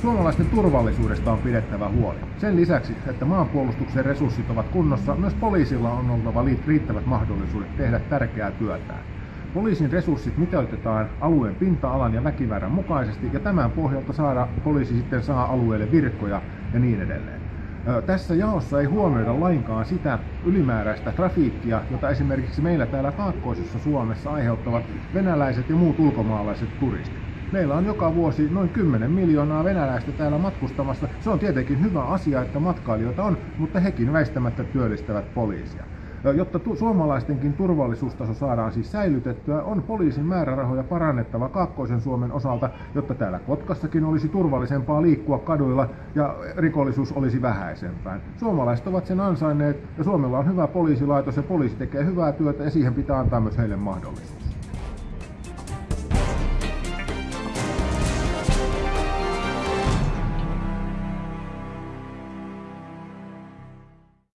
Suomalaisten turvallisuudesta on pidettävä huoli. Sen lisäksi, että maanpuolustuksen resurssit ovat kunnossa, myös poliisilla on oltava riittävät mahdollisuudet tehdä tärkeää työtään. Poliisin resurssit mitoitetaan alueen pinta-alan ja väkimäärän mukaisesti ja tämän pohjalta saada, poliisi sitten saa alueelle virkoja ja niin edelleen. Tässä jaossa ei huomioida lainkaan sitä ylimääräistä trafiikkia, jota esimerkiksi meillä täällä kaakkoisessa Suomessa aiheuttavat venäläiset ja muut ulkomaalaiset turistit. Meillä on joka vuosi noin 10 miljoonaa venäläistä täällä matkustamassa. Se on tietenkin hyvä asia, että matkailijoita on, mutta hekin väistämättä työllistävät poliisia. Jotta tu- suomalaistenkin turvallisuustaso saadaan siis säilytettyä, on poliisin määrärahoja parannettava Kaakkoisen Suomen osalta, jotta täällä Kotkassakin olisi turvallisempaa liikkua kaduilla ja rikollisuus olisi vähäisempää. Suomalaiset ovat sen ansainneet ja Suomella on hyvä poliisilaitos ja poliisi tekee hyvää työtä ja siihen pitää antaa myös heille mahdollisuus.